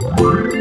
Bye.